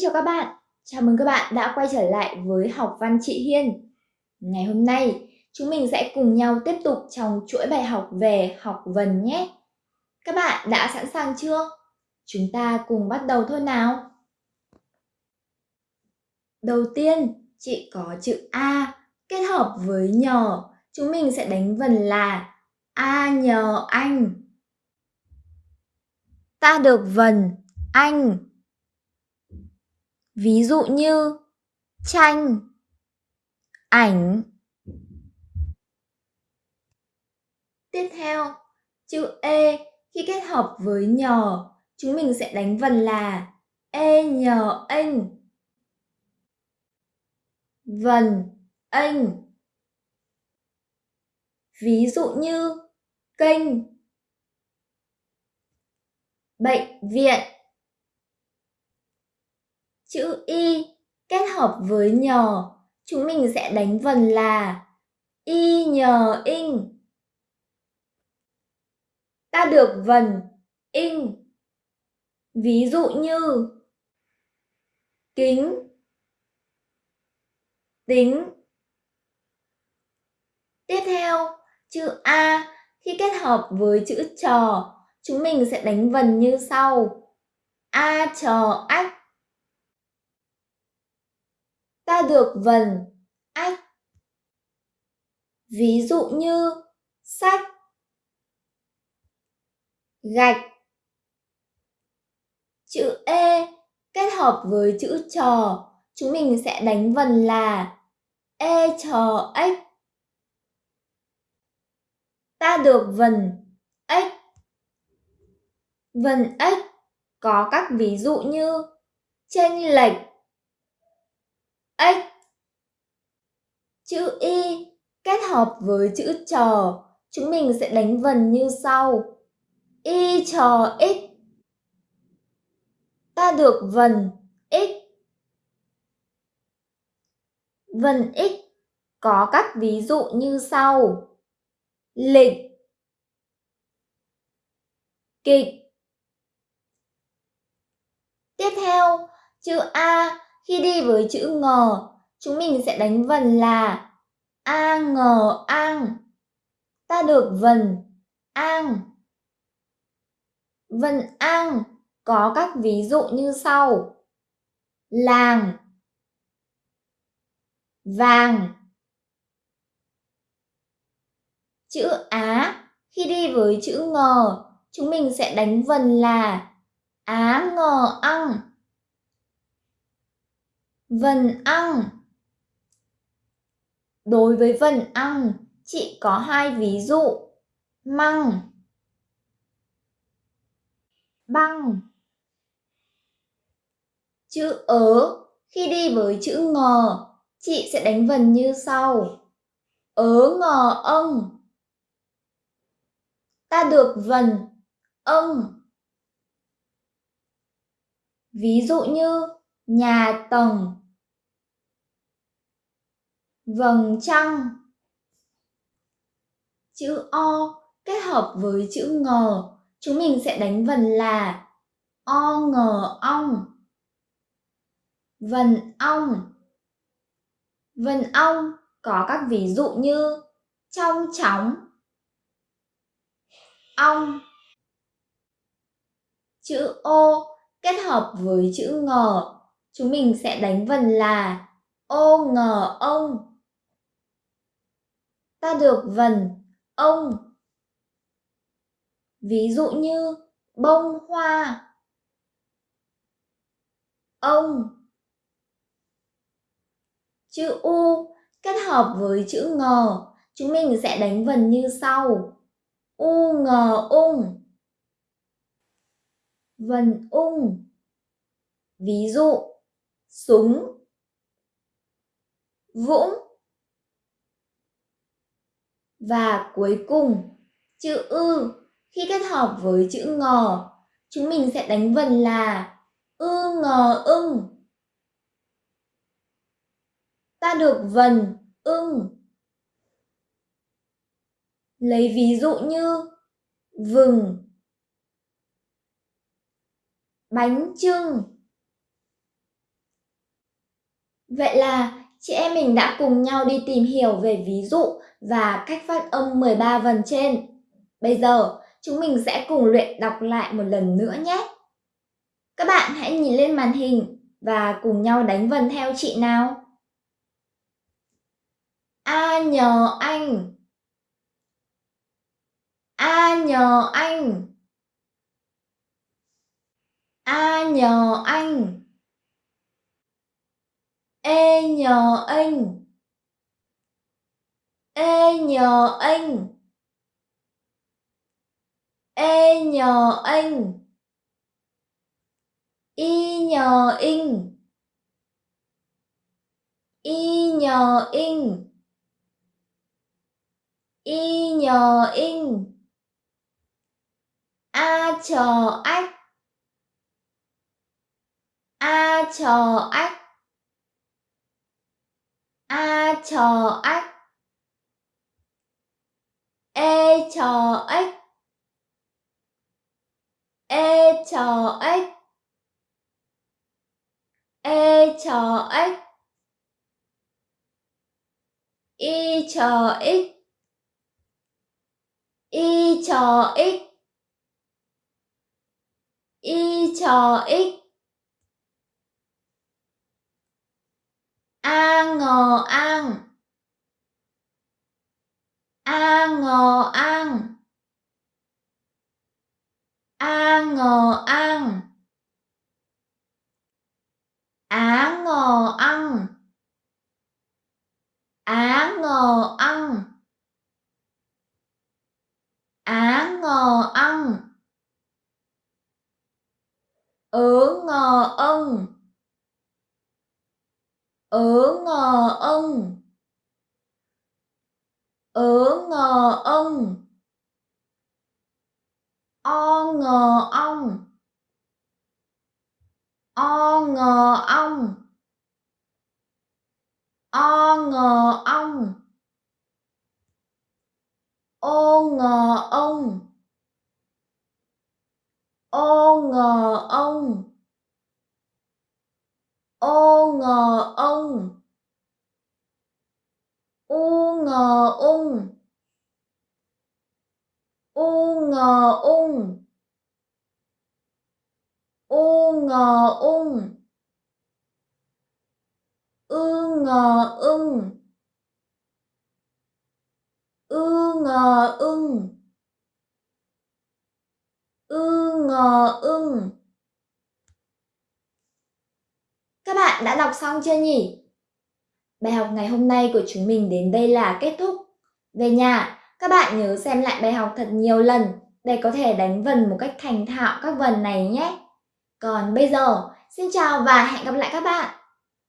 chào các bạn, chào mừng các bạn đã quay trở lại với học văn chị Hiên. Ngày hôm nay, chúng mình sẽ cùng nhau tiếp tục trong chuỗi bài học về học vần nhé. Các bạn đã sẵn sàng chưa? Chúng ta cùng bắt đầu thôi nào. Đầu tiên, chị có chữ A kết hợp với nhờ, chúng mình sẽ đánh vần là A nhờ anh. Ta được vần anh Ví dụ như tranh, ảnh. Tiếp theo, chữ E khi kết hợp với nhờ, chúng mình sẽ đánh vần là E nhờ anh. Vần, anh. Ví dụ như kênh, bệnh viện Chữ Y kết hợp với nhờ, chúng mình sẽ đánh vần là Y nhờ in. Ta được vần in. Ví dụ như kính, tính. Tiếp theo, chữ A khi kết hợp với chữ trò, chúng mình sẽ đánh vần như sau. A trò ách ta được vần ách. Ví dụ như sách, gạch. Chữ E kết hợp với chữ trò, chúng mình sẽ đánh vần là E trò ếch. Ta được vần ếch. Vần ếch có các ví dụ như chênh lệch, ếch. Chữ y kết hợp với chữ trò, chúng mình sẽ đánh vần như sau. Y trò x. Ta được vần x. Vần x có các ví dụ như sau. Lịch Kịch Tiếp theo, chữ A khi đi với chữ ngờ, chúng mình sẽ đánh vần là a ngờ ang. Ta được vần ang. Vần ang có các ví dụ như sau. Làng Vàng Chữ Á khi đi với chữ ngờ, chúng mình sẽ đánh vần là Á ngờ ăn. Vần ăn Đối với vần ăn, chị có hai ví dụ. Măng. Băng. Chữ ớ khi đi với chữ ngờ, chị sẽ đánh vần như sau. Ớ ngờ ông Ta được vần ông Ví dụ như nhà tầng vầng trăng. Chữ o kết hợp với chữ ngờ chúng mình sẽ đánh vần là o ngờ ong. Vần ong. Vần ong có các ví dụ như trong chóng, ong. Chữ ô kết hợp với chữ ngờ chúng mình sẽ đánh vần là ô ngờ ông ta được vần ông. Ví dụ như bông hoa. Ông. Chữ U kết hợp với chữ ngờ, chúng mình sẽ đánh vần như sau. U ngờ ung. Vần ung. Ví dụ, súng, vũng, và cuối cùng, chữ ư khi kết hợp với chữ ngờ, chúng mình sẽ đánh vần là ư ngờ ưng. Ta được vần ưng. Lấy ví dụ như vừng, bánh trưng, Vậy là chị em mình đã cùng nhau đi tìm hiểu về ví dụ và cách phát âm 13 vần trên. Bây giờ, chúng mình sẽ cùng luyện đọc lại một lần nữa nhé. Các bạn hãy nhìn lên màn hình và cùng nhau đánh vần theo chị nào. A nhờ anh A nhờ anh A nhờ anh e nhờ anh. E nhờ anh. E nhờ anh. Y nhờ in Y nhờ in Y nhờ in A chờ ách. A chờ ách. A chờ ếch E chờ ếch E chờ ếch E chờ ếch Y chờ ích Y chờ ích Y chờ ích A ngờ an A ngờ an A ngờ an Á ngờ ăn. Á ngờ ăn. Á ngờ ăn. Ớ ngờ ân Ớ ngờ ân Ớ ngờ ân O ngờ ong O ngờ ong O ngờ ong Ô ngờ ông. Ô ngờ ông. Ô ngờ ông. U ngờ ung U ngờ ung U ngờ ung Ư ngờ ưng Ư ngờ ưng Ư ngờ ưng Các bạn đã đọc xong chưa nhỉ? Bài học ngày hôm nay của chúng mình đến đây là kết thúc. Về nhà, các bạn nhớ xem lại bài học thật nhiều lần để có thể đánh vần một cách thành thạo các vần này nhé. Còn bây giờ, xin chào và hẹn gặp lại các bạn!